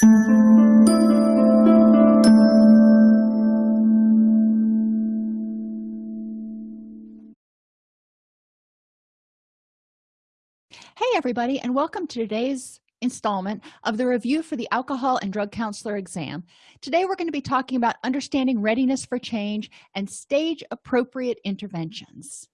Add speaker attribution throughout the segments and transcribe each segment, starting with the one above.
Speaker 1: Hey everybody and welcome to today's installment of the review for the alcohol and drug counselor exam. Today we're going to be talking about understanding readiness for change and stage appropriate interventions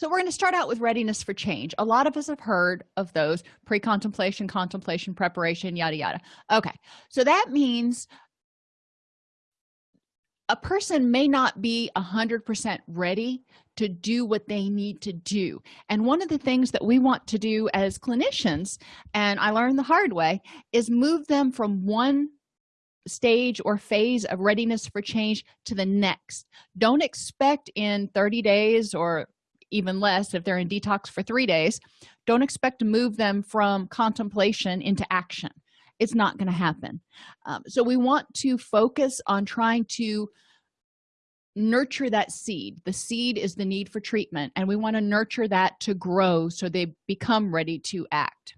Speaker 1: so we're going to start out with readiness for change. A lot of us have heard of those pre-contemplation contemplation preparation yada yada. Okay so that means a person may not be a hundred percent ready to do what they need to do. And one of the things that we want to do as clinicians and i learned the hard way is move them from one stage or phase of readiness for change to the next. Don't expect in 30 days or even less if they're in detox for three days don't expect to move them from contemplation into action. It's not going to happen. Um, so we want to focus on trying to nurture that seed. The seed is the need for treatment and we want to nurture that to grow so they become ready to act.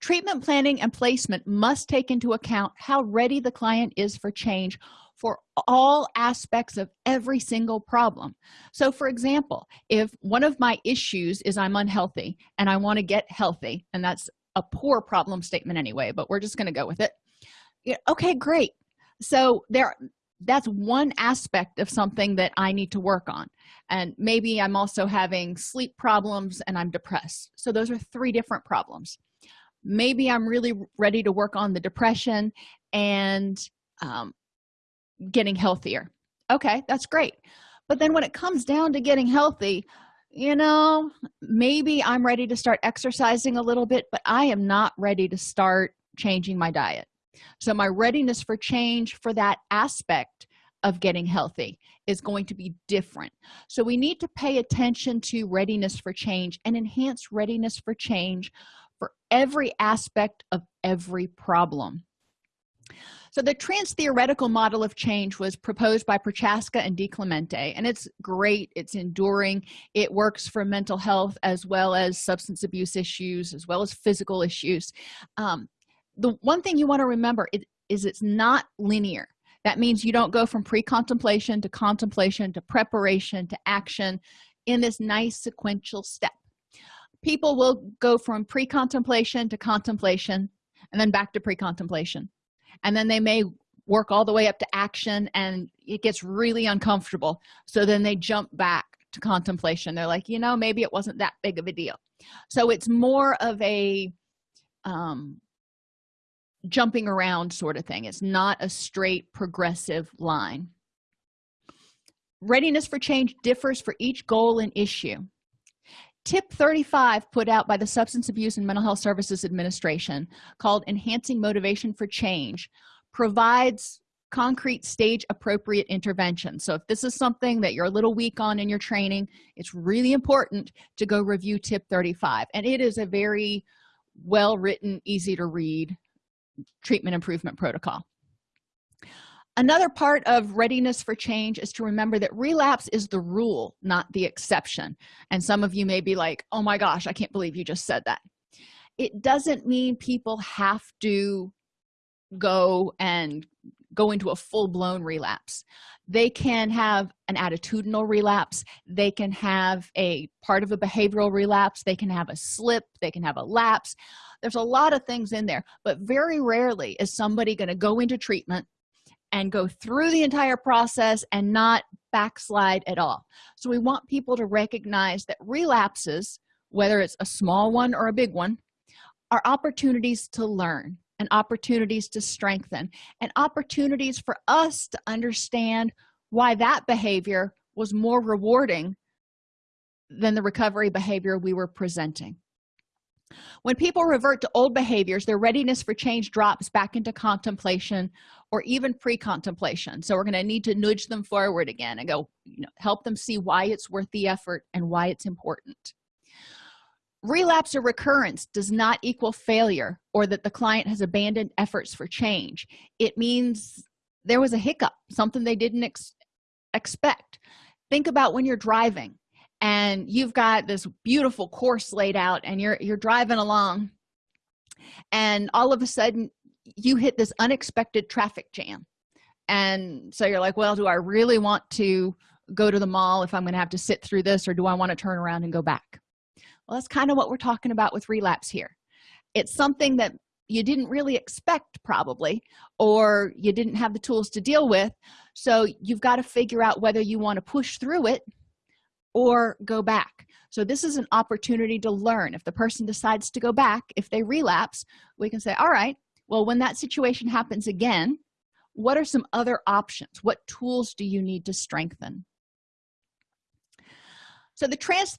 Speaker 1: Treatment planning and placement must take into account how ready the client is for change for all aspects of every single problem. So for example if one of my issues is i'm unhealthy and i want to get healthy and that's a poor problem statement anyway but we're just going to go with it. Yeah, okay great. So there that's one aspect of something that i need to work on. And maybe i'm also having sleep problems and i'm depressed. So those are three different problems. Maybe i'm really ready to work on the depression and um, getting healthier. Okay that's great. But then when it comes down to getting healthy you know maybe i'm ready to start exercising a little bit but i am not ready to start changing my diet. So my readiness for change for that aspect of getting healthy is going to be different. So we need to pay attention to readiness for change and enhance readiness for change for every aspect of every problem so the trans-theoretical model of change was proposed by prochaska and DiClemente and it's great it's enduring it works for mental health as well as substance abuse issues as well as physical issues. Um, the one thing you want to remember is it's not linear. That means you don't go from pre-contemplation to contemplation to preparation to action in this nice sequential step. People will go from pre-contemplation to contemplation and then back to pre-contemplation and then they may work all the way up to action and it gets really uncomfortable. So then they jump back to contemplation. They're like you know maybe it wasn't that big of a deal. So it's more of a um, jumping around sort of thing. It's not a straight progressive line. Readiness for change differs for each goal and issue tip 35 put out by the substance abuse and mental health services administration called enhancing motivation for change provides concrete stage appropriate intervention so if this is something that you're a little weak on in your training it's really important to go review tip 35 and it is a very well written easy to read treatment improvement protocol another part of readiness for change is to remember that relapse is the rule not the exception. And some of you may be like oh my gosh i can't believe you just said that. It doesn't mean people have to go and go into a full-blown relapse. They can have an attitudinal relapse. They can have a part of a behavioral relapse. They can have a slip. They can have a lapse. There's a lot of things in there but very rarely is somebody going to go into treatment and go through the entire process and not backslide at all. So we want people to recognize that relapses whether it's a small one or a big one are opportunities to learn and opportunities to strengthen and opportunities for us to understand why that behavior was more rewarding than the recovery behavior we were presenting when people revert to old behaviors their readiness for change drops back into contemplation or even pre-contemplation. So we're going to need to nudge them forward again and go you know help them see why it's worth the effort and why it's important. Relapse or recurrence does not equal failure or that the client has abandoned efforts for change. It means there was a hiccup something they didn't ex expect. Think about when you're driving and you've got this beautiful course laid out and you're you're driving along and all of a sudden you hit this unexpected traffic jam. And so you're like well do i really want to go to the mall if i'm going to have to sit through this or do i want to turn around and go back? Well that's kind of what we're talking about with relapse here. It's something that you didn't really expect probably or you didn't have the tools to deal with. So you've got to figure out whether you want to push through it or go back. So this is an opportunity to learn. If the person decides to go back if they relapse we can say all right well when that situation happens again what are some other options? What tools do you need to strengthen? So the trans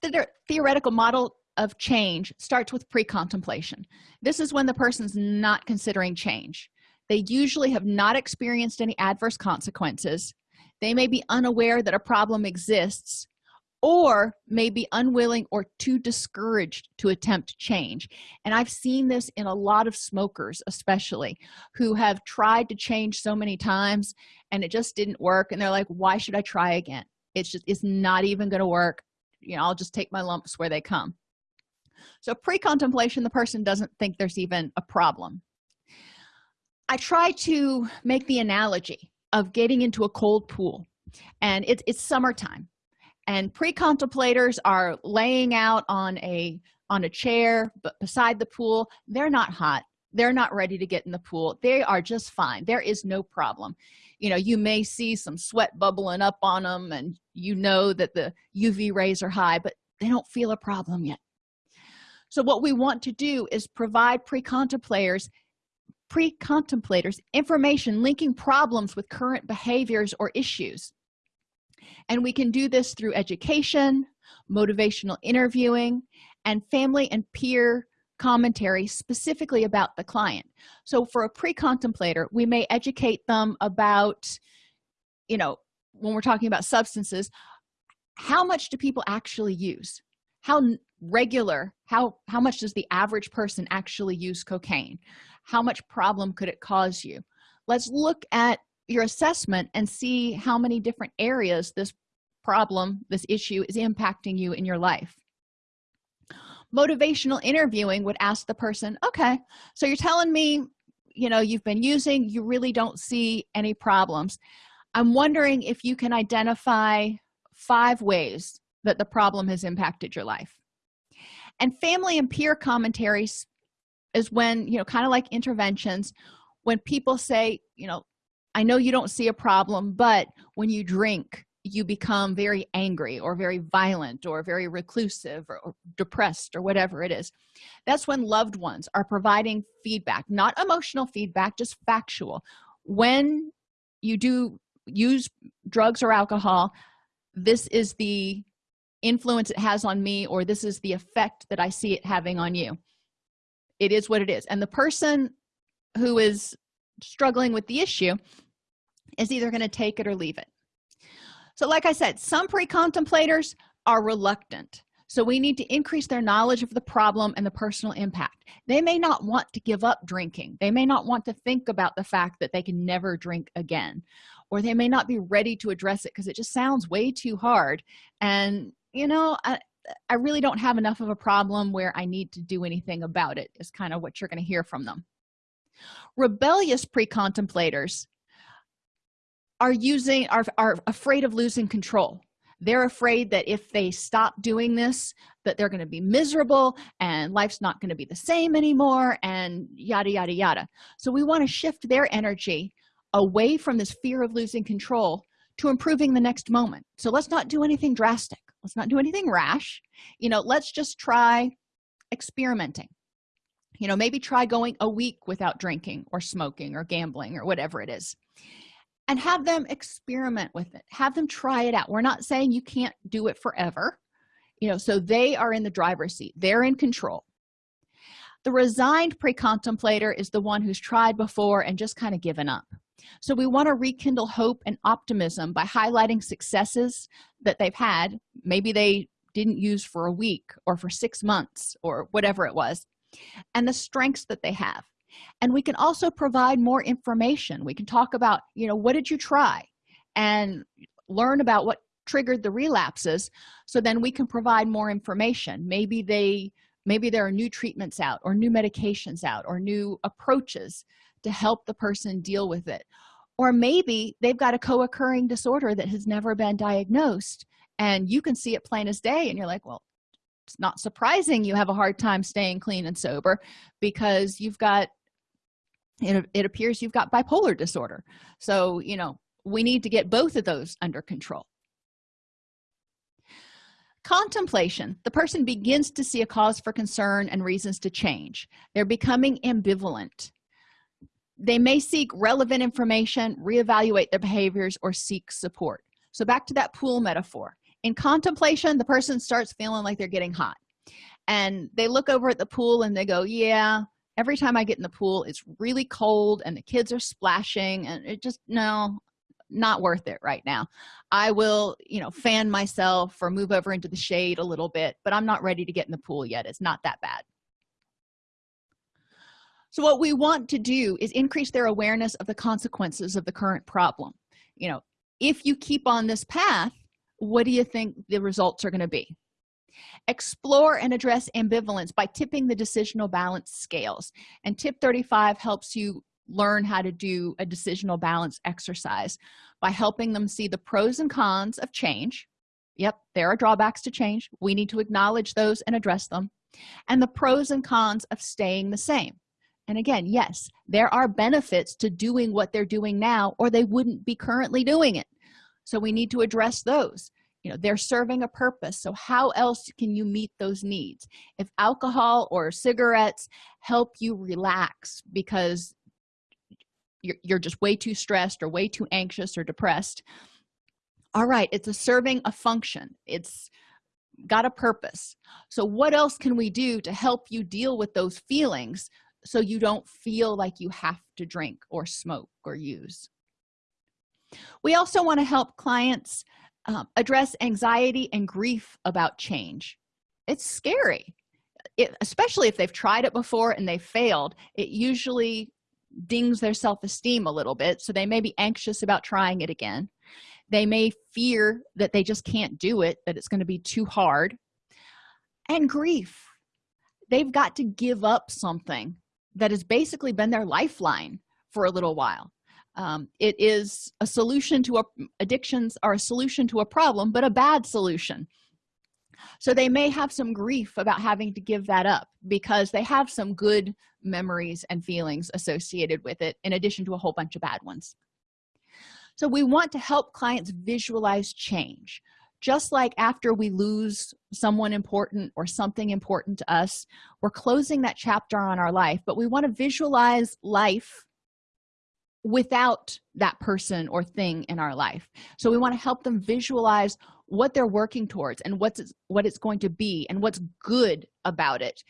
Speaker 1: theoretical model of change starts with pre-contemplation. This is when the person's not considering change. They usually have not experienced any adverse consequences. They may be unaware that a problem exists or may be unwilling or too discouraged to attempt change. And i've seen this in a lot of smokers especially who have tried to change so many times and it just didn't work. And they're like why should i try again? It's just it's not even going to work. You know i'll just take my lumps where they come. So pre-contemplation the person doesn't think there's even a problem. I try to make the analogy of getting into a cold pool. And it's, it's summertime and pre-contemplators are laying out on a on a chair but beside the pool. They're not hot. They're not ready to get in the pool. They are just fine. There is no problem. You know you may see some sweat bubbling up on them and you know that the uv rays are high but they don't feel a problem yet. So what we want to do is provide pre-contemplators pre-contemplators information linking problems with current behaviors or issues and we can do this through education motivational interviewing and family and peer commentary specifically about the client. So for a pre-contemplator we may educate them about you know when we're talking about substances how much do people actually use? How regular how how much does the average person actually use cocaine? How much problem could it cause you? Let's look at your assessment and see how many different areas this problem this issue is impacting you in your life. Motivational interviewing would ask the person okay so you're telling me you know you've been using you really don't see any problems. I'm wondering if you can identify five ways that the problem has impacted your life. And family and peer commentaries is when you know kind of like interventions when people say you know i know you don't see a problem but when you drink you become very angry or very violent or very reclusive or, or, depressed or whatever it is. That's when loved ones are providing feedback not emotional feedback just factual. When you do use drugs or alcohol this is the influence it has on me or this is the effect that i see it having on you. It is what it is. And the person who is struggling with the issue is either going to take it or leave it. So like i said some pre-contemplators are reluctant. So we need to increase their knowledge of the problem and the personal impact. They may not want to give up drinking. They may not want to think about the fact that they can never drink again. Or they may not be ready to address it because it just sounds way too hard. And you know I, I really don't have enough of a problem where i need to do anything about it is kind of what you're going to hear from them. Rebellious pre-contemplators are using are, are afraid of losing control. They're afraid that if they stop doing this that they're going to be miserable and life's not going to be the same anymore and yada yada yada. So we want to shift their energy away from this fear of losing control to improving the next moment. So let's not do anything drastic. Let's not do anything rash. You know let's just try experimenting. You know maybe try going a week without drinking or smoking or gambling or whatever it is and have them experiment with it. Have them try it out. We're not saying you can't do it forever. You know so they are in the driver's seat. They're in control. The resigned pre-contemplator is the one who's tried before and just kind of given up. So we want to rekindle hope and optimism by highlighting successes that they've had. Maybe they didn't use for a week or for six months or whatever it was and the strengths that they have and we can also provide more information. We can talk about you know what did you try? And learn about what triggered the relapses so then we can provide more information. Maybe they maybe there are new treatments out or new medications out or new approaches to help the person deal with it. Or maybe they've got a co-occurring disorder that has never been diagnosed and you can see it plain as day and you're like well it's not surprising you have a hard time staying clean and sober because you've got it, it appears you've got bipolar disorder. So you know we need to get both of those under control. Contemplation. The person begins to see a cause for concern and reasons to change. They're becoming ambivalent. They may seek relevant information reevaluate their behaviors or seek support. So back to that pool metaphor. In contemplation the person starts feeling like they're getting hot. And they look over at the pool and they go yeah every time i get in the pool it's really cold and the kids are splashing and it just no not worth it right now. I will you know fan myself or move over into the shade a little bit but i'm not ready to get in the pool yet. It's not that bad. So what we want to do is increase their awareness of the consequences of the current problem. You know if you keep on this path what do you think the results are going to be explore and address ambivalence by tipping the decisional balance scales. And tip 35 helps you learn how to do a decisional balance exercise by helping them see the pros and cons of change. Yep there are drawbacks to change. We need to acknowledge those and address them. And the pros and cons of staying the same. And again yes there are benefits to doing what they're doing now or they wouldn't be currently doing it. So we need to address those you know they're serving a purpose. So how else can you meet those needs? If alcohol or cigarettes help you relax because you're, you're just way too stressed or way too anxious or depressed all right it's a serving a function. It's got a purpose. So what else can we do to help you deal with those feelings so you don't feel like you have to drink or smoke or use? We also want to help clients um, address anxiety and grief about change. It's scary. It, especially if they've tried it before and they failed it usually dings their self-esteem a little bit so they may be anxious about trying it again. They may fear that they just can't do it that it's going to be too hard. And grief. They've got to give up something that has basically been their lifeline for a little while um, it is a solution to a, addictions are a solution to a problem but a bad solution. So they may have some grief about having to give that up because they have some good memories and feelings associated with it in addition to a whole bunch of bad ones. So we want to help clients visualize change. Just like after we lose someone important or something important to us we're closing that chapter on our life but we want to visualize life without that person or thing in our life. So we want to help them visualize what they're working towards and what's what it's going to be and what's good about it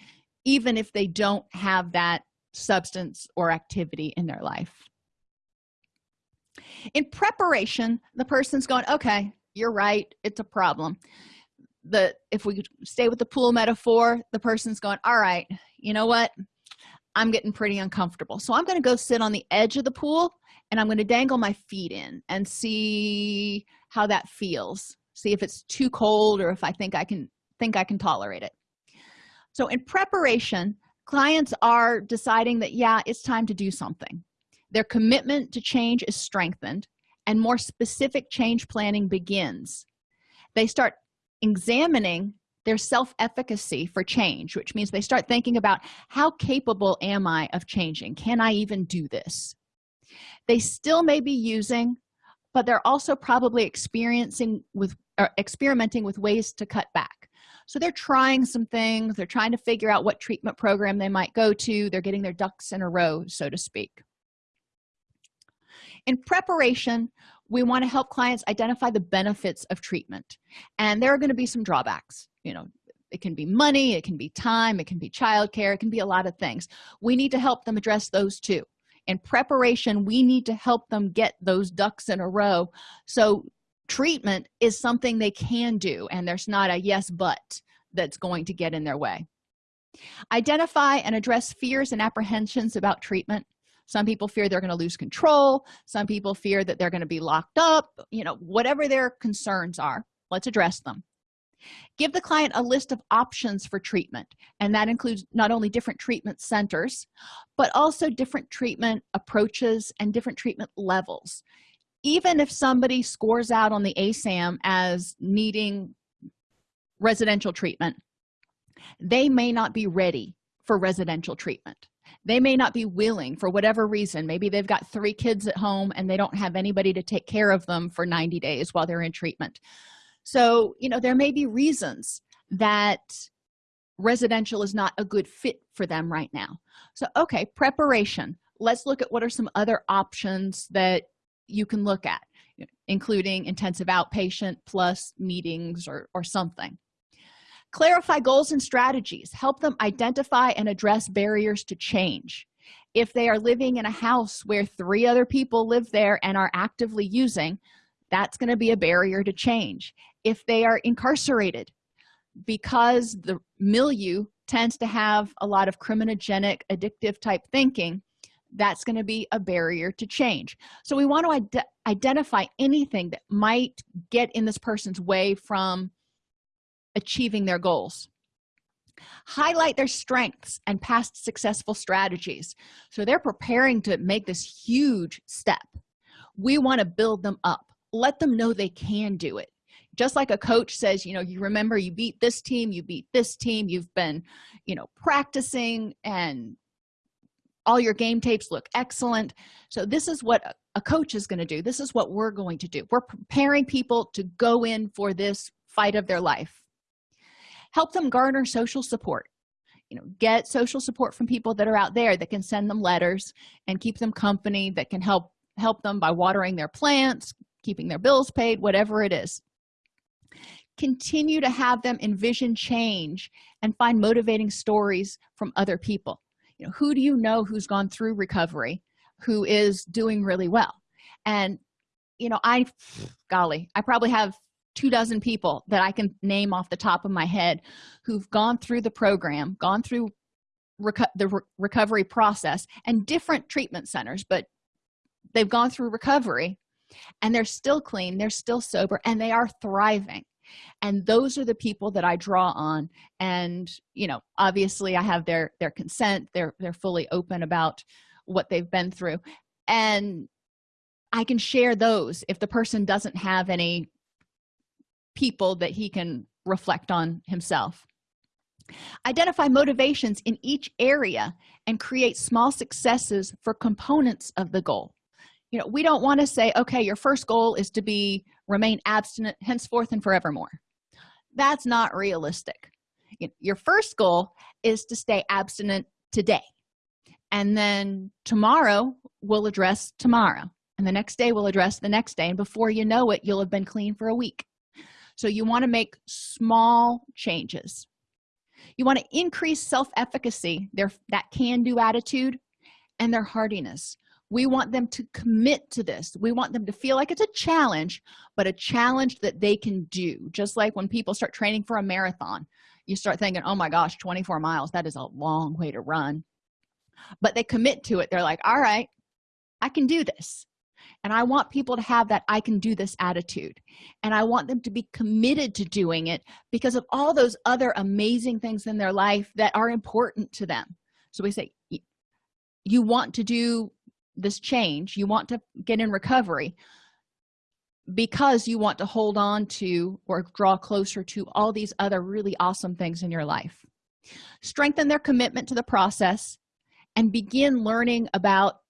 Speaker 1: even if they don't have that substance or activity in their life. In preparation the person's going okay you're right it's a problem. The if we stay with the pool metaphor the person's going all right you know what i'm getting pretty uncomfortable. So i'm going to go sit on the edge of the pool and i'm going to dangle my feet in and see how that feels. See if it's too cold or if i think i can think i can tolerate it. So in preparation clients are deciding that yeah it's time to do something. Their commitment to change is strengthened and more specific change planning begins. They start examining their self-efficacy for change which means they start thinking about how capable am i of changing? Can i even do this? They still may be using but they're also probably experiencing with or experimenting with ways to cut back. So they're trying some things they're trying to figure out what treatment program they might go to they're getting their ducks in a row so to speak. In preparation we want to help clients identify the benefits of treatment and there are going to be some drawbacks you know it can be money it can be time it can be childcare it can be a lot of things. We need to help them address those too. In preparation we need to help them get those ducks in a row. So treatment is something they can do and there's not a yes but that's going to get in their way. Identify and address fears and apprehensions about treatment. Some people fear they're going to lose control. Some people fear that they're going to be locked up you know whatever their concerns are let's address them give the client a list of options for treatment and that includes not only different treatment centers but also different treatment approaches and different treatment levels. Even if somebody scores out on the asam as needing residential treatment they may not be ready for residential treatment. They may not be willing for whatever reason. Maybe they've got three kids at home and they don't have anybody to take care of them for 90 days while they're in treatment so you know there may be reasons that residential is not a good fit for them right now. So okay preparation. Let's look at what are some other options that you can look at including intensive outpatient plus meetings or, or something. Clarify goals and strategies. Help them identify and address barriers to change. If they are living in a house where three other people live there and are actively using that's going to be a barrier to change. If they are incarcerated because the milieu tends to have a lot of criminogenic addictive type thinking that's going to be a barrier to change. So we want to ide identify anything that might get in this person's way from achieving their goals. Highlight their strengths and past successful strategies. So they're preparing to make this huge step. We want to build them up let them know they can do it. Just like a coach says you know you remember you beat this team you beat this team you've been you know practicing and all your game tapes look excellent. So this is what a coach is going to do. This is what we're going to do. We're preparing people to go in for this fight of their life. Help them garner social support. You know get social support from people that are out there that can send them letters and keep them company that can help help them by watering their plants keeping their bills paid whatever it is. Continue to have them envision change and find motivating stories from other people. You know who do you know who's gone through recovery who is doing really well? And you know i golly i probably have two dozen people that i can name off the top of my head who've gone through the program gone through reco the re recovery process and different treatment centers but they've gone through recovery and they're still clean they're still sober and they are thriving. And those are the people that i draw on. And you know obviously i have their their consent. They're they're fully open about what they've been through. And i can share those if the person doesn't have any people that he can reflect on himself. Identify motivations in each area and create small successes for components of the goal you know we don't want to say okay your first goal is to be remain abstinent henceforth and forevermore. That's not realistic. Your first goal is to stay abstinent today. And then tomorrow we'll address tomorrow. And the next day we'll address the next day. And before you know it you'll have been clean for a week. So you want to make small changes. You want to increase self-efficacy their that can-do attitude and their hardiness we want them to commit to this. We want them to feel like it's a challenge but a challenge that they can do. Just like when people start training for a marathon you start thinking oh my gosh 24 miles that is a long way to run. But they commit to it. They're like all right i can do this. And i want people to have that i can do this attitude. And i want them to be committed to doing it because of all those other amazing things in their life that are important to them. So we say you want to do this change you want to get in recovery because you want to hold on to or draw closer to all these other really awesome things in your life. Strengthen their commitment to the process and begin learning about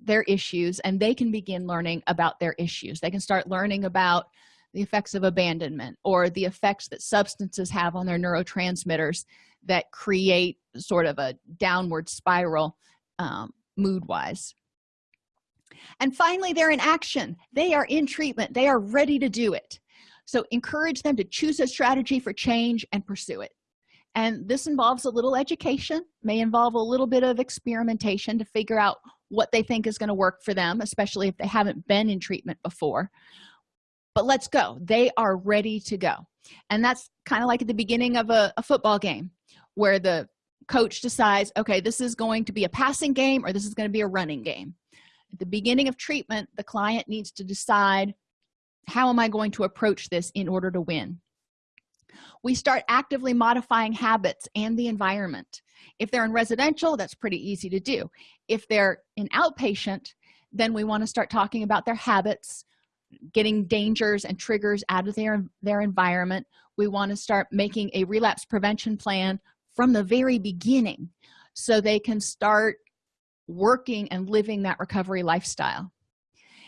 Speaker 1: their issues and they can begin learning about their issues. They can start learning about the effects of abandonment or the effects that substances have on their neurotransmitters that create sort of a downward spiral um, mood wise and finally they're in action. They are in treatment. They are ready to do it. So encourage them to choose a strategy for change and pursue it. And this involves a little education may involve a little bit of experimentation to figure out what they think is going to work for them especially if they haven't been in treatment before. But let's go. They are ready to go. And that's kind of like at the beginning of a, a football game where the coach decides okay this is going to be a passing game or this is going to be a running game at the beginning of treatment the client needs to decide how am i going to approach this in order to win? We start actively modifying habits and the environment. If they're in residential that's pretty easy to do. If they're in outpatient then we want to start talking about their habits getting dangers and triggers out of their their environment. We want to start making a relapse prevention plan from the very beginning so they can start working and living that recovery lifestyle.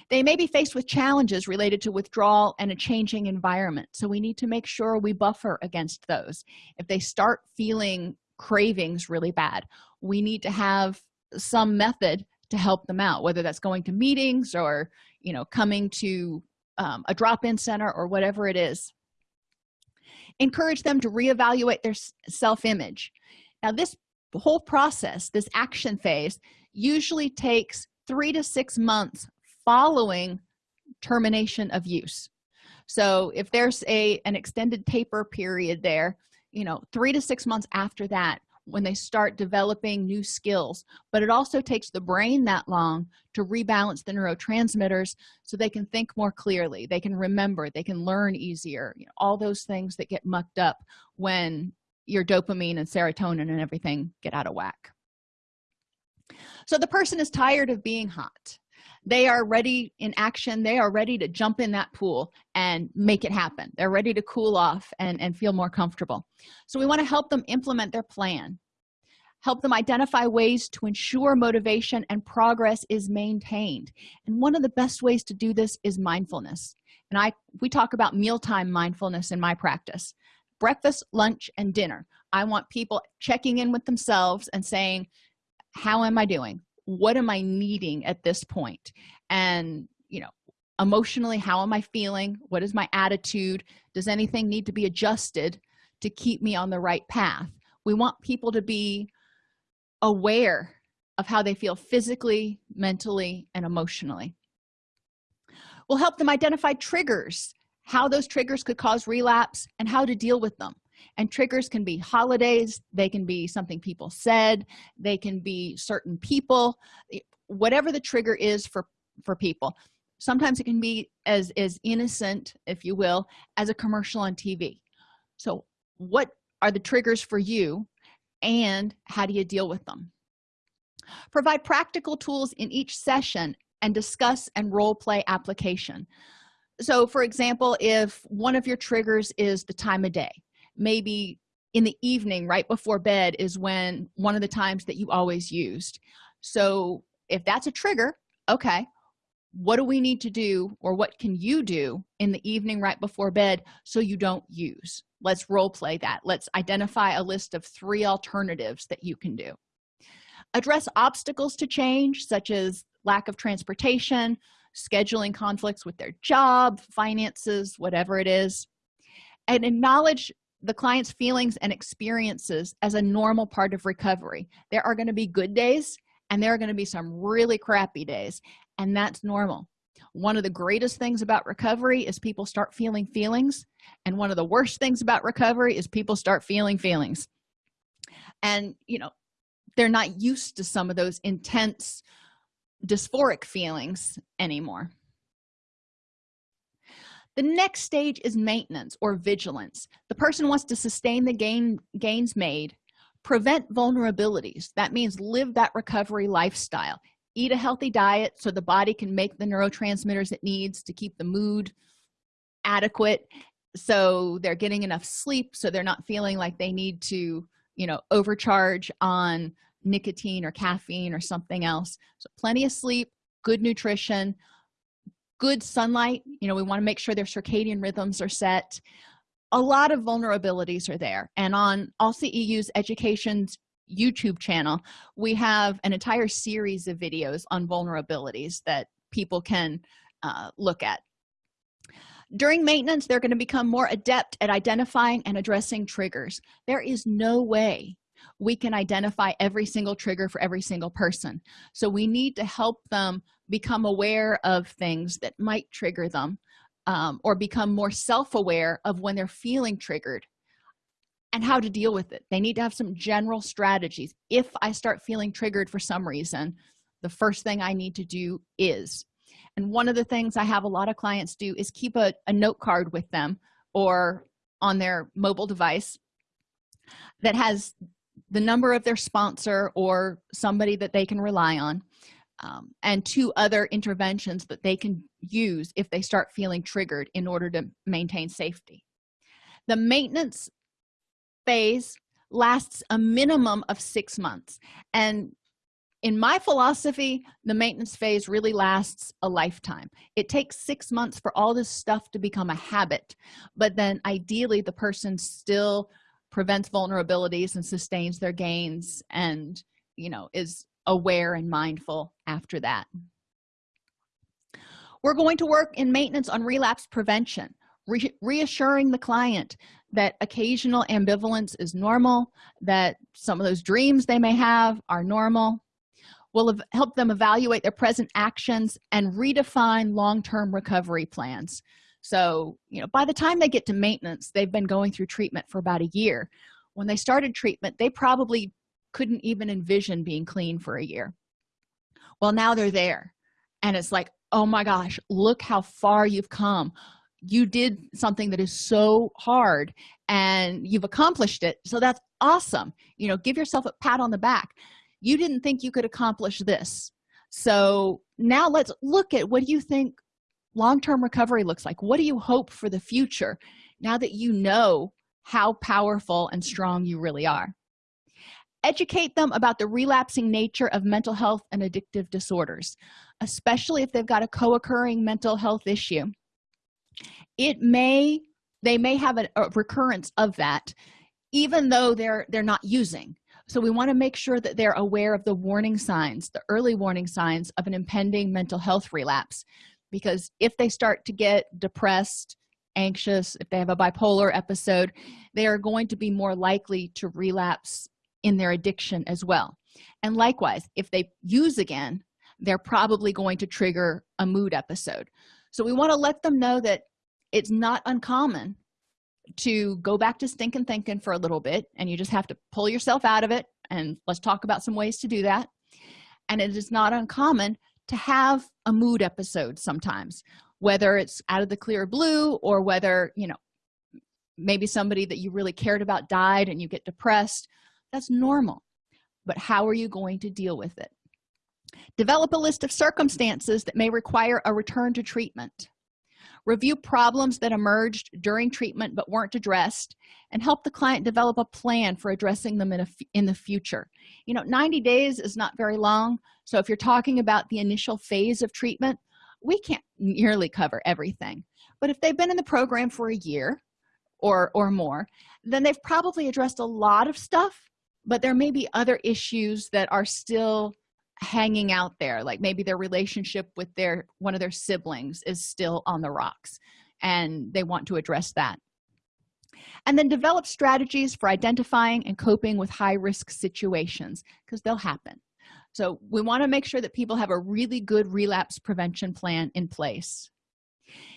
Speaker 1: They may be faced with challenges related to withdrawal and a changing environment so we need to make sure we buffer against those. If they start feeling cravings really bad we need to have some method to help them out whether that's going to meetings or you know coming to um, a drop-in center or whatever it is. Encourage them to reevaluate their self-image. Now this whole process this action phase usually takes three to six months following termination of use. So if there's a an extended taper period there you know three to six months after that when they start developing new skills but it also takes the brain that long to rebalance the neurotransmitters so they can think more clearly they can remember they can learn easier you know, all those things that get mucked up when your dopamine and serotonin and everything get out of whack so the person is tired of being hot. They are ready in action. They are ready to jump in that pool and make it happen. They're ready to cool off and and feel more comfortable. So we want to help them implement their plan. Help them identify ways to ensure motivation and progress is maintained. And one of the best ways to do this is mindfulness. And i we talk about mealtime mindfulness in my practice. Breakfast lunch and dinner. I want people checking in with themselves and saying how am i doing? What am i needing at this point? And you know emotionally how am i feeling? What is my attitude? Does anything need to be adjusted to keep me on the right path? We want people to be aware of how they feel physically mentally and emotionally. We'll help them identify triggers how those triggers could cause relapse and how to deal with them and triggers can be holidays they can be something people said they can be certain people eh, whatever the trigger is for for people. Sometimes it can be as as innocent if you will as a commercial on tv so what are the triggers for you and how do you deal with them? Provide practical tools in each session and discuss and role play application. So for example if one of your triggers is the time of day maybe in the evening right before bed is when one of the times that you always used. So if that's a trigger okay what do we need to do or what can you do in the evening right before bed so you don't use? Let's role play that. Let's identify a list of three alternatives that you can do. Address obstacles to change such as lack of transportation scheduling conflicts with their job finances whatever it is. And acknowledge the client's feelings and experiences as a normal part of recovery. There are going to be good days and there are going to be some really crappy days and that's normal. One of the greatest things about recovery is people start feeling feelings and one of the worst things about recovery is people start feeling feelings. And you know they're not used to some of those intense dysphoric feelings anymore the next stage is maintenance or vigilance. The person wants to sustain the gain gains made prevent vulnerabilities. That means live that recovery lifestyle. Eat a healthy diet so the body can make the neurotransmitters it needs to keep the mood adequate so they're getting enough sleep so they're not feeling like they need to you know overcharge on nicotine or caffeine or something else. So plenty of sleep good nutrition good sunlight you know we want to make sure their circadian rhythms are set. A lot of vulnerabilities are there and on AllCEU's education's youtube channel we have an entire series of videos on vulnerabilities that people can uh, look at. During maintenance they're going to become more adept at identifying and addressing triggers. There is no way we can identify every single trigger for every single person. So we need to help them become aware of things that might trigger them um, or become more self-aware of when they're feeling triggered and how to deal with it. They need to have some general strategies. If i start feeling triggered for some reason the first thing i need to do is and one of the things i have a lot of clients do is keep a, a note card with them or on their mobile device that has the number of their sponsor or somebody that they can rely on um, and two other interventions that they can use if they start feeling triggered in order to maintain safety. The maintenance phase lasts a minimum of six months and in my philosophy the maintenance phase really lasts a lifetime. It takes six months for all this stuff to become a habit but then ideally the person still prevents vulnerabilities and sustains their gains and you know is aware and mindful after that. We're going to work in maintenance on relapse prevention re reassuring the client that occasional ambivalence is normal that some of those dreams they may have are normal. Will help them evaluate their present actions and redefine long-term recovery plans so you know by the time they get to maintenance they've been going through treatment for about a year. When they started treatment they probably couldn't even envision being clean for a year. Well now they're there and it's like oh my gosh look how far you've come. You did something that is so hard and you've accomplished it so that's awesome. You know give yourself a pat on the back. You didn't think you could accomplish this. So now let's look at what do you think long-term recovery looks like? What do you hope for the future now that you know how powerful and strong you really are? Educate them about the relapsing nature of mental health and addictive disorders especially if they've got a co-occurring mental health issue. It may they may have a, a recurrence of that even though they're they're not using. So we want to make sure that they're aware of the warning signs the early warning signs of an impending mental health relapse because if they start to get depressed anxious if they have a bipolar episode they are going to be more likely to relapse in their addiction as well. And likewise if they use again they're probably going to trigger a mood episode. So we want to let them know that it's not uncommon to go back to stinking thinking for a little bit and you just have to pull yourself out of it and let's talk about some ways to do that. And it is not uncommon to have a mood episode sometimes whether it's out of the clear blue or whether you know maybe somebody that you really cared about died and you get depressed. That's normal. But how are you going to deal with it? Develop a list of circumstances that may require a return to treatment review problems that emerged during treatment but weren't addressed and help the client develop a plan for addressing them in, a, in the future. You know 90 days is not very long so if you're talking about the initial phase of treatment we can't nearly cover everything. But if they've been in the program for a year or or more then they've probably addressed a lot of stuff but there may be other issues that are still hanging out there like maybe their relationship with their one of their siblings is still on the rocks and they want to address that. And then develop strategies for identifying and coping with high-risk situations because they'll happen. So we want to make sure that people have a really good relapse prevention plan in place.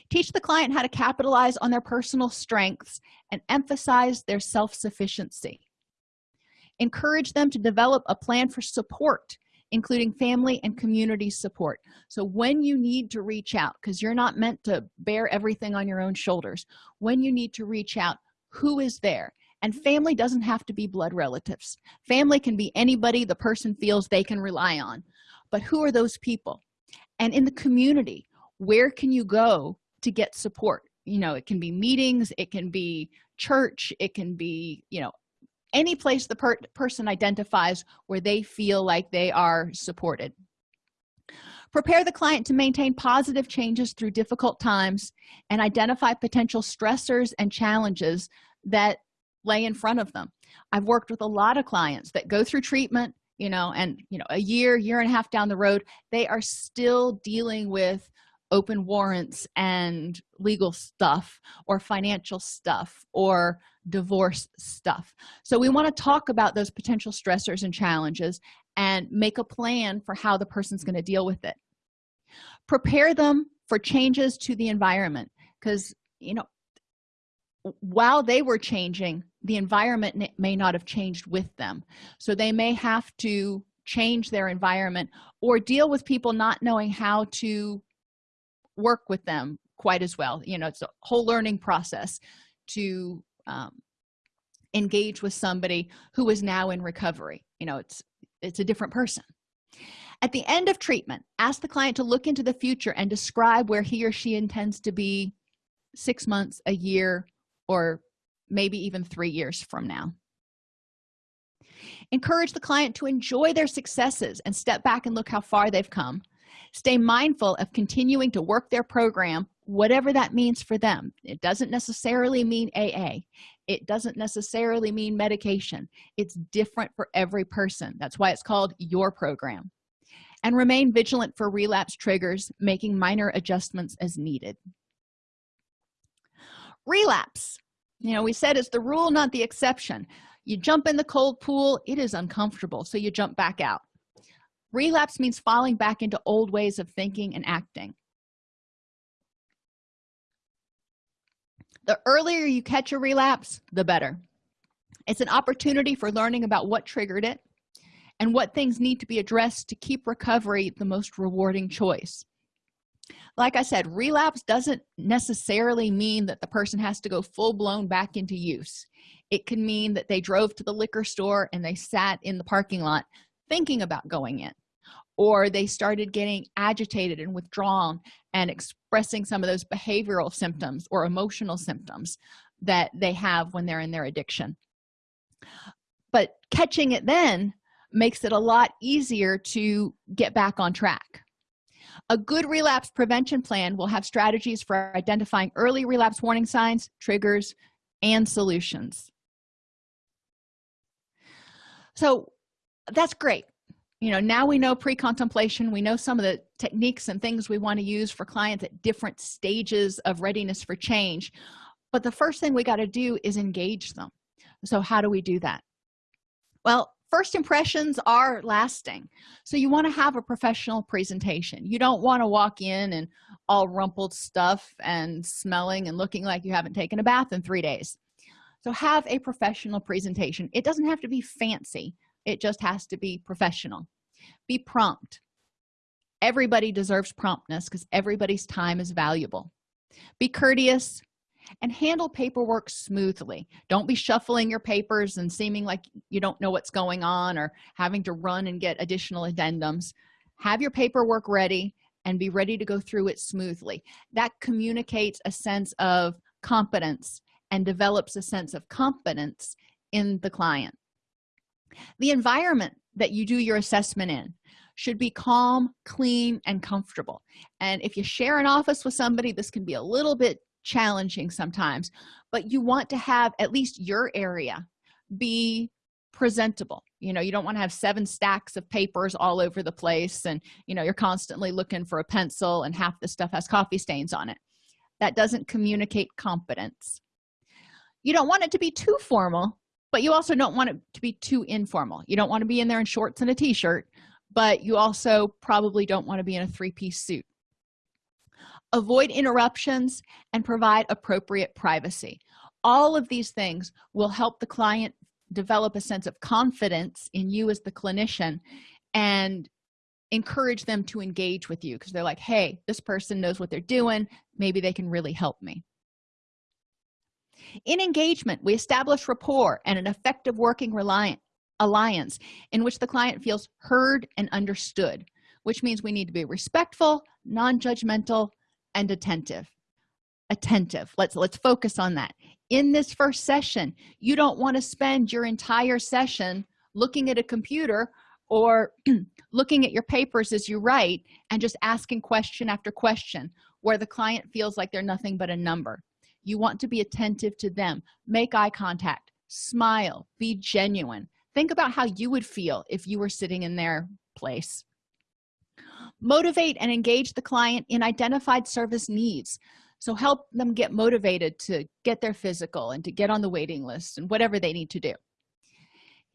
Speaker 1: Teach the client how to capitalize on their personal strengths and emphasize their self-sufficiency. Encourage them to develop a plan for support including family and community support. So when you need to reach out because you're not meant to bear everything on your own shoulders when you need to reach out who is there? And family doesn't have to be blood relatives. Family can be anybody the person feels they can rely on. But who are those people? And in the community where can you go to get support? You know it can be meetings it can be church it can be you know any place the per person identifies where they feel like they are supported. Prepare the client to maintain positive changes through difficult times and identify potential stressors and challenges that lay in front of them. I've worked with a lot of clients that go through treatment you know and you know a year year and a half down the road they are still dealing with open warrants and legal stuff or financial stuff or divorce stuff. So we want to talk about those potential stressors and challenges and make a plan for how the person's going to deal with it. Prepare them for changes to the environment because you know while they were changing the environment may not have changed with them. So they may have to change their environment or deal with people not knowing how to work with them quite as well. You know it's a whole learning process to um, engage with somebody who is now in recovery. You know it's it's a different person. At the end of treatment ask the client to look into the future and describe where he or she intends to be six months a year or maybe even three years from now. Encourage the client to enjoy their successes and step back and look how far they've come stay mindful of continuing to work their program whatever that means for them. It doesn't necessarily mean aa it doesn't necessarily mean medication. It's different for every person. That's why it's called your program. And remain vigilant for relapse triggers making minor adjustments as needed. Relapse. You know we said it's the rule not the exception. You jump in the cold pool it is uncomfortable so you jump back out relapse means falling back into old ways of thinking and acting. The earlier you catch a relapse the better. It's an opportunity for learning about what triggered it and what things need to be addressed to keep recovery the most rewarding choice. Like i said relapse doesn't necessarily mean that the person has to go full-blown back into use. It can mean that they drove to the liquor store and they sat in the parking lot thinking about going in or they started getting agitated and withdrawn and expressing some of those behavioral symptoms or emotional symptoms that they have when they're in their addiction. But catching it then makes it a lot easier to get back on track. A good relapse prevention plan will have strategies for identifying early relapse warning signs triggers and solutions. So that's great. You know now we know pre-contemplation we know some of the techniques and things we want to use for clients at different stages of readiness for change. But the first thing we got to do is engage them. So how do we do that? Well first impressions are lasting. So you want to have a professional presentation. You don't want to walk in and all rumpled stuff and smelling and looking like you haven't taken a bath in three days. So have a professional presentation. It doesn't have to be fancy it just has to be professional. Be prompt. Everybody deserves promptness because everybody's time is valuable. Be courteous and handle paperwork smoothly. Don't be shuffling your papers and seeming like you don't know what's going on or having to run and get additional addendums. Have your paperwork ready and be ready to go through it smoothly. That communicates a sense of competence and develops a sense of confidence in the client the environment that you do your assessment in should be calm clean and comfortable. And if you share an office with somebody this can be a little bit challenging sometimes but you want to have at least your area be presentable. You know you don't want to have seven stacks of papers all over the place and you know you're constantly looking for a pencil and half the stuff has coffee stains on it. That doesn't communicate competence. You don't want it to be too formal but you also don't want it to be too informal. You don't want to be in there in shorts and a t-shirt but you also probably don't want to be in a three-piece suit. Avoid interruptions and provide appropriate privacy. All of these things will help the client develop a sense of confidence in you as the clinician and encourage them to engage with you because they're like hey this person knows what they're doing. Maybe they can really help me in engagement we establish rapport and an effective working reliant alliance in which the client feels heard and understood which means we need to be respectful non-judgmental and attentive. Attentive. Let's let's focus on that. In this first session you don't want to spend your entire session looking at a computer or looking at your papers as you write and just asking question after question where the client feels like they're nothing but a number you want to be attentive to them. Make eye contact. Smile. Be genuine. Think about how you would feel if you were sitting in their place. Motivate and engage the client in identified service needs. So help them get motivated to get their physical and to get on the waiting list and whatever they need to do.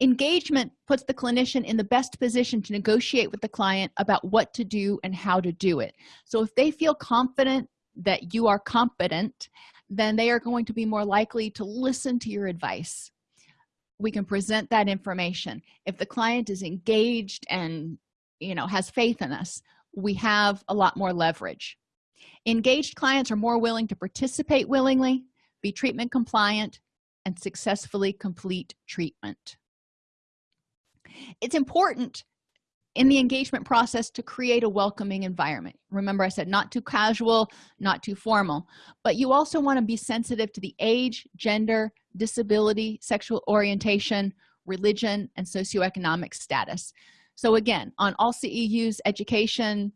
Speaker 1: Engagement puts the clinician in the best position to negotiate with the client about what to do and how to do it. So if they feel confident that you are competent then they are going to be more likely to listen to your advice. We can present that information. If the client is engaged and you know has faith in us we have a lot more leverage. Engaged clients are more willing to participate willingly be treatment compliant and successfully complete treatment. It's important in the engagement process to create a welcoming environment. Remember i said not too casual not too formal but you also want to be sensitive to the age gender disability sexual orientation religion and socioeconomic status. So again on all ceus education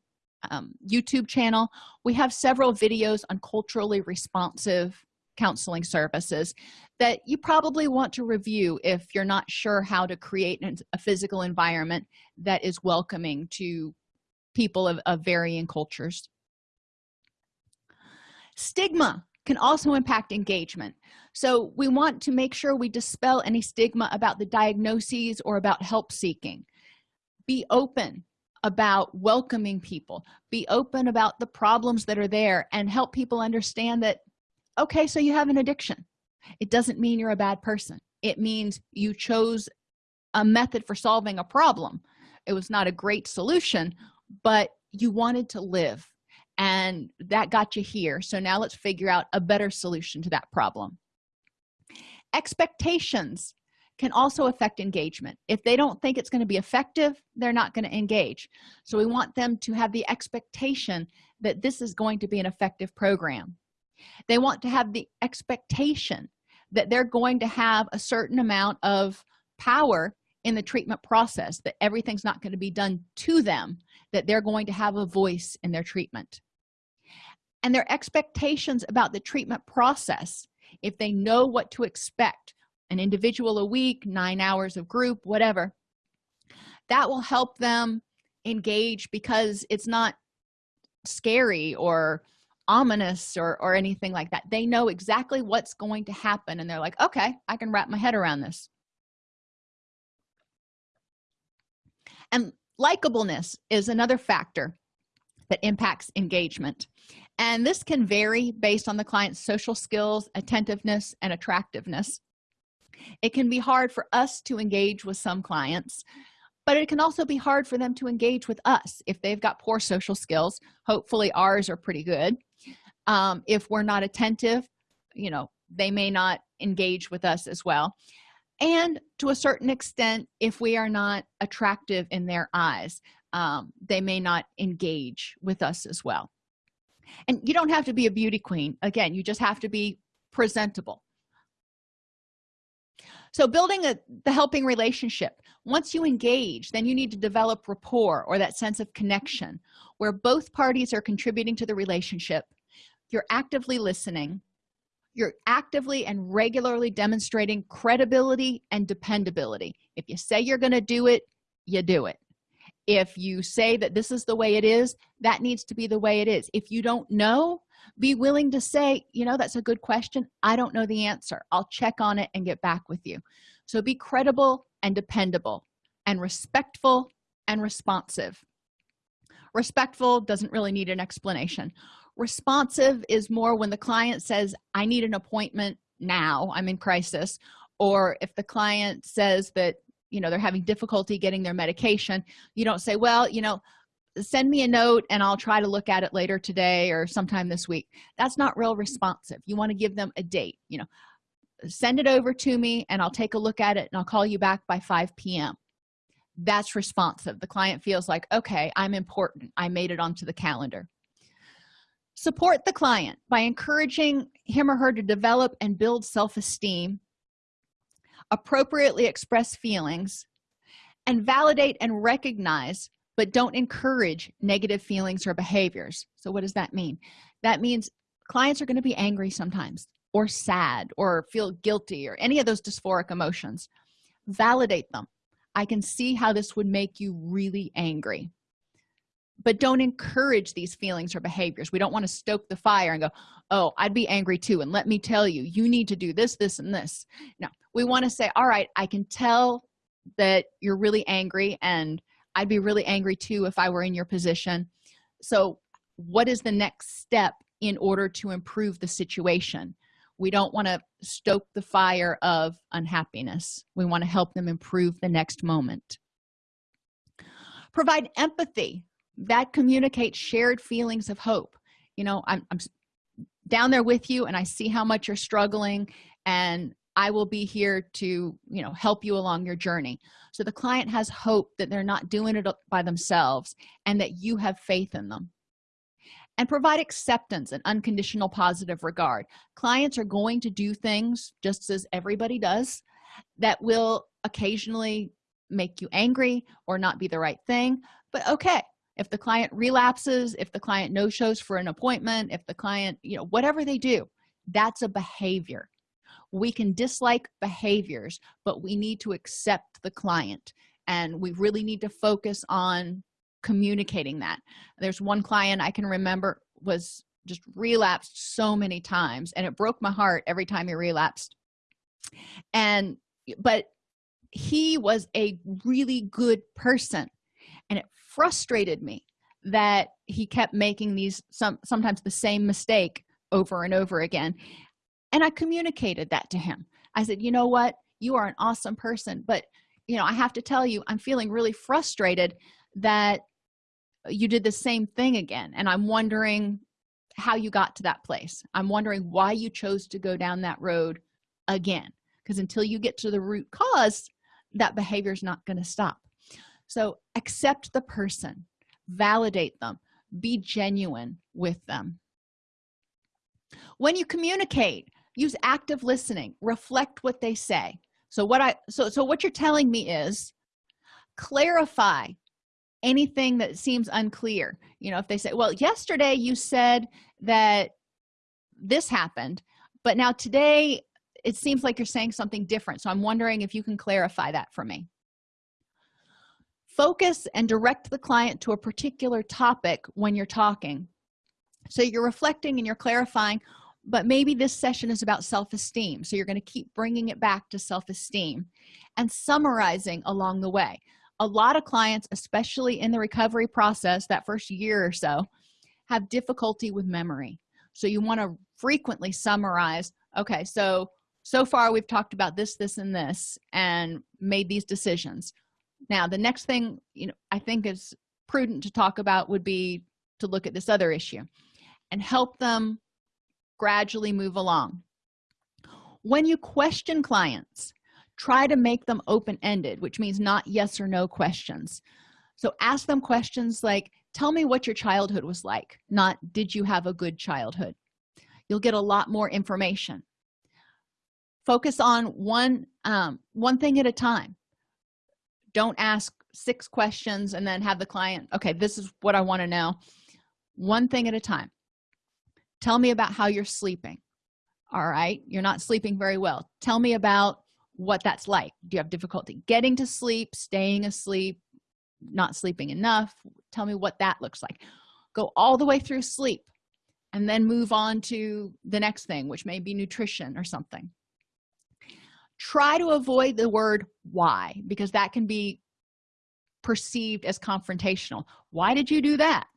Speaker 1: um, youtube channel we have several videos on culturally responsive counseling services that you probably want to review if you're not sure how to create a physical environment that is welcoming to people of, of varying cultures. Stigma can also impact engagement. So we want to make sure we dispel any stigma about the diagnoses or about help seeking. Be open about welcoming people. Be open about the problems that are there and help people understand that okay so you have an addiction. It doesn't mean you're a bad person. It means you chose a method for solving a problem. It was not a great solution but you wanted to live and that got you here. So now let's figure out a better solution to that problem. Expectations can also affect engagement. If they don't think it's going to be effective they're not going to engage. So we want them to have the expectation that this is going to be an effective program they want to have the expectation that they're going to have a certain amount of power in the treatment process that everything's not going to be done to them that they're going to have a voice in their treatment. And their expectations about the treatment process if they know what to expect an individual a week nine hours of group whatever that will help them engage because it's not scary or ominous or or anything like that. They know exactly what's going to happen and they're like okay i can wrap my head around this. And likableness is another factor that impacts engagement. And this can vary based on the client's social skills attentiveness and attractiveness. It can be hard for us to engage with some clients but it can also be hard for them to engage with us if they've got poor social skills. Hopefully ours are pretty good um, if we're not attentive you know they may not engage with us as well. And to a certain extent if we are not attractive in their eyes um, they may not engage with us as well. And you don't have to be a beauty queen. Again you just have to be presentable. So building a the helping relationship. Once you engage then you need to develop rapport or that sense of connection where both parties are contributing to the relationship you're actively listening. You're actively and regularly demonstrating credibility and dependability. If you say you're going to do it you do it. If you say that this is the way it is that needs to be the way it is. If you don't know be willing to say you know that's a good question. I don't know the answer. I'll check on it and get back with you. So be credible and dependable and respectful and responsive respectful doesn't really need an explanation. Responsive is more when the client says i need an appointment now i'm in crisis or if the client says that you know they're having difficulty getting their medication you don't say well you know send me a note and i'll try to look at it later today or sometime this week. That's not real responsive. You want to give them a date you know send it over to me and i'll take a look at it and i'll call you back by 5 p.m that's responsive. The client feels like okay i'm important. I made it onto the calendar. Support the client by encouraging him or her to develop and build self-esteem appropriately express feelings and validate and recognize but don't encourage negative feelings or behaviors. So what does that mean? That means clients are going to be angry sometimes or sad or feel guilty or any of those dysphoric emotions. Validate them i can see how this would make you really angry. But don't encourage these feelings or behaviors. We don't want to stoke the fire and go oh i'd be angry too and let me tell you you need to do this this and this. No. We want to say all right i can tell that you're really angry and i'd be really angry too if i were in your position. So what is the next step in order to improve the situation we don't want to stoke the fire of unhappiness. We want to help them improve the next moment. Provide empathy that communicates shared feelings of hope. You know I'm, I'm down there with you and i see how much you're struggling and i will be here to you know help you along your journey. So the client has hope that they're not doing it by themselves and that you have faith in them and provide acceptance and unconditional positive regard. Clients are going to do things just as everybody does that will occasionally make you angry or not be the right thing. But okay if the client relapses if the client no shows for an appointment if the client you know whatever they do that's a behavior. We can dislike behaviors but we need to accept the client and we really need to focus on communicating that. There's one client i can remember was just relapsed so many times and it broke my heart every time he relapsed. And but he was a really good person and it frustrated me that he kept making these some sometimes the same mistake over and over again. And i communicated that to him. I said you know what? You are an awesome person but you know i have to tell you i'm feeling really frustrated that you did the same thing again. And i'm wondering how you got to that place. I'm wondering why you chose to go down that road again. Because until you get to the root cause that behavior is not going to stop. So accept the person validate them be genuine with them. When you communicate use active listening reflect what they say. So what i so so what you're telling me is clarify anything that seems unclear. You know if they say well yesterday you said that this happened but now today it seems like you're saying something different so i'm wondering if you can clarify that for me. Focus and direct the client to a particular topic when you're talking. So you're reflecting and you're clarifying but maybe this session is about self-esteem so you're going to keep bringing it back to self-esteem and summarizing along the way a lot of clients especially in the recovery process that first year or so have difficulty with memory. So you want to frequently summarize okay so so far we've talked about this this and this and made these decisions. Now the next thing you know i think is prudent to talk about would be to look at this other issue and help them gradually move along. When you question clients try to make them open-ended which means not yes or no questions. So ask them questions like tell me what your childhood was like not did you have a good childhood? You'll get a lot more information. Focus on one um, one thing at a time. Don't ask six questions and then have the client okay this is what i want to know. One thing at a time. Tell me about how you're sleeping. All right? You're not sleeping very well. Tell me about what that's like. Do you have difficulty getting to sleep staying asleep not sleeping enough? Tell me what that looks like. Go all the way through sleep and then move on to the next thing which may be nutrition or something. Try to avoid the word why because that can be perceived as confrontational. Why did you do that?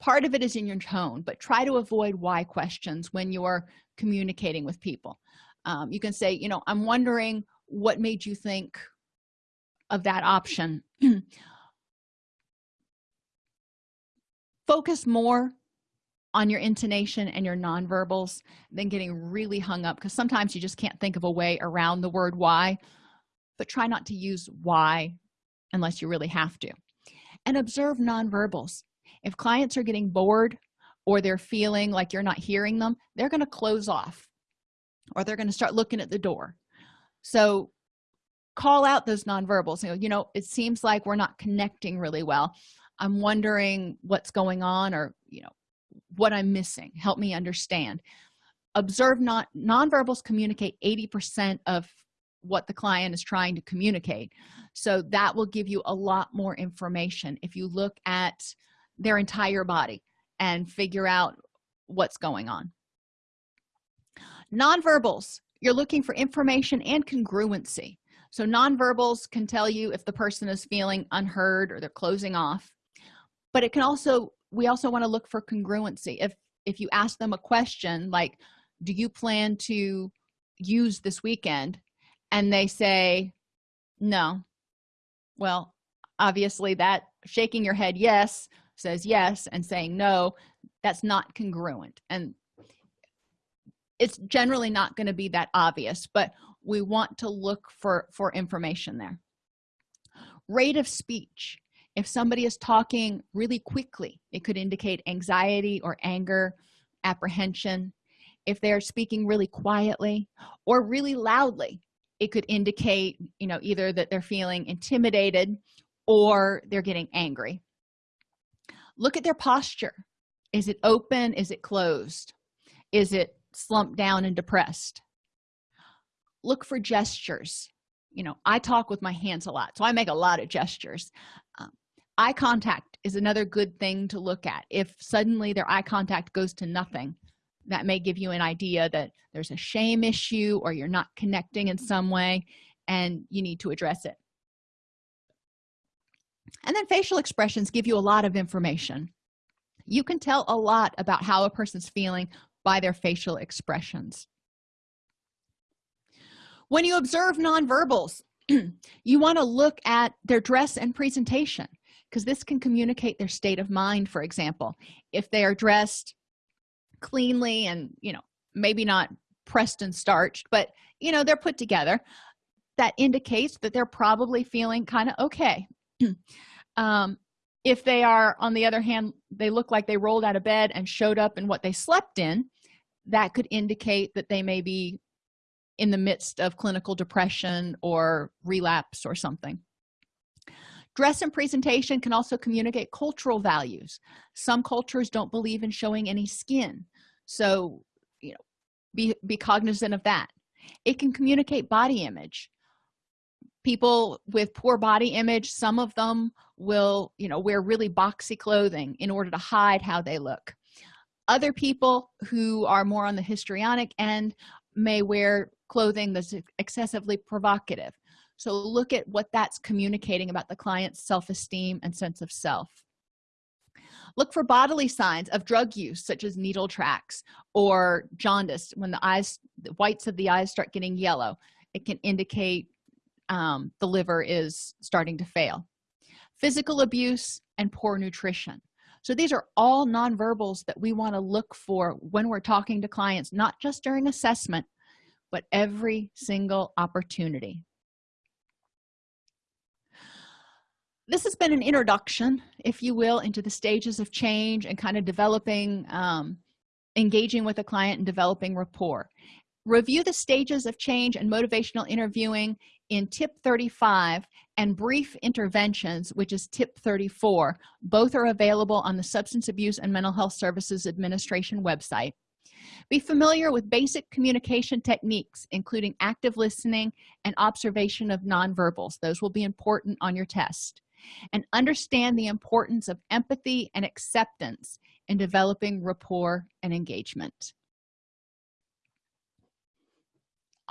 Speaker 1: Part of it is in your tone but try to avoid why questions when you're communicating with people um, you can say you know i'm wondering what made you think of that option. Focus more on your intonation and your nonverbals than getting really hung up because sometimes you just can't think of a way around the word why but try not to use why unless you really have to. And observe nonverbals. If clients are getting bored or they're feeling like you're not hearing them they're going to close off or they're going to start looking at the door. So call out those nonverbals. You know you know it seems like we're not connecting really well. I'm wondering what's going on or you know what i'm missing. Help me understand. Observe not nonverbals communicate 80 percent of what the client is trying to communicate. So that will give you a lot more information if you look at their entire body and figure out what's going on nonverbals you're looking for information and congruency. So nonverbals can tell you if the person is feeling unheard or they're closing off. But it can also we also want to look for congruency. If if you ask them a question like do you plan to use this weekend? and they say no. Well obviously that shaking your head yes says yes and saying no that's not congruent. And it's generally not going to be that obvious but we want to look for for information there. Rate of speech. If somebody is talking really quickly it could indicate anxiety or anger apprehension. If they're speaking really quietly or really loudly it could indicate you know either that they're feeling intimidated or they're getting angry. Look at their posture. Is it open? Is it closed? Is it slumped down and depressed. Look for gestures. You know i talk with my hands a lot so i make a lot of gestures. Um, eye contact is another good thing to look at. If suddenly their eye contact goes to nothing that may give you an idea that there's a shame issue or you're not connecting in some way and you need to address it. And then facial expressions give you a lot of information. You can tell a lot about how a person's feeling by their facial expressions. When you observe nonverbals you want to look at their dress and presentation because this can communicate their state of mind for example. If they are dressed cleanly and you know maybe not pressed and starched but you know they're put together that indicates that they're probably feeling kind of okay. Um, if they are on the other hand they look like they rolled out of bed and showed up in what they slept in that could indicate that they may be in the midst of clinical depression or relapse or something. Dress and presentation can also communicate cultural values. Some cultures don't believe in showing any skin so you know be be cognizant of that. It can communicate body image people with poor body image some of them will you know wear really boxy clothing in order to hide how they look. Other people who are more on the histrionic end may wear clothing that's excessively provocative. So look at what that's communicating about the client's self-esteem and sense of self. Look for bodily signs of drug use such as needle tracks or jaundice when the eyes the whites of the eyes start getting yellow. It can indicate um, the liver is starting to fail. Physical abuse and poor nutrition. So these are all nonverbals that we want to look for when we're talking to clients not just during assessment but every single opportunity. This has been an introduction if you will into the stages of change and kind of developing um, engaging with a client and developing rapport review the stages of change and motivational interviewing in tip 35 and brief interventions which is tip 34 both are available on the substance abuse and mental health services administration website. Be familiar with basic communication techniques including active listening and observation of nonverbals. Those will be important on your test. And understand the importance of empathy and acceptance in developing rapport and engagement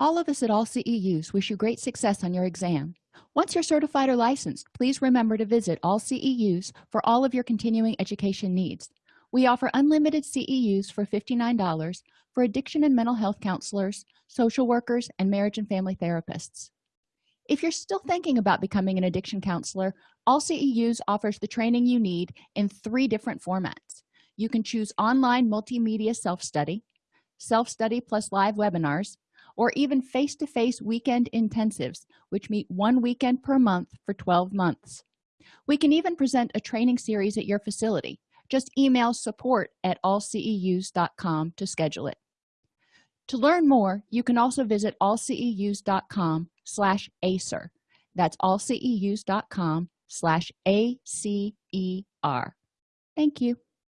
Speaker 1: all of us at all ceus wish you great success on your exam. Once you're certified or licensed please remember to visit all ceus for all of your continuing education needs. We offer unlimited ceus for $59 for addiction and mental health counselors social workers and marriage and family therapists. If you're still thinking about becoming an addiction counselor all ceus offers the training you need in three different formats. You can choose online multimedia self-study self-study plus live webinars or even face-to-face -face weekend intensives which meet one weekend per month for 12 months. We can even present a training series at your facility. Just email support at allceus.com to schedule it. To learn more you can also visit allceus.com slash acer that's allceus.com slash a-c-e-r thank you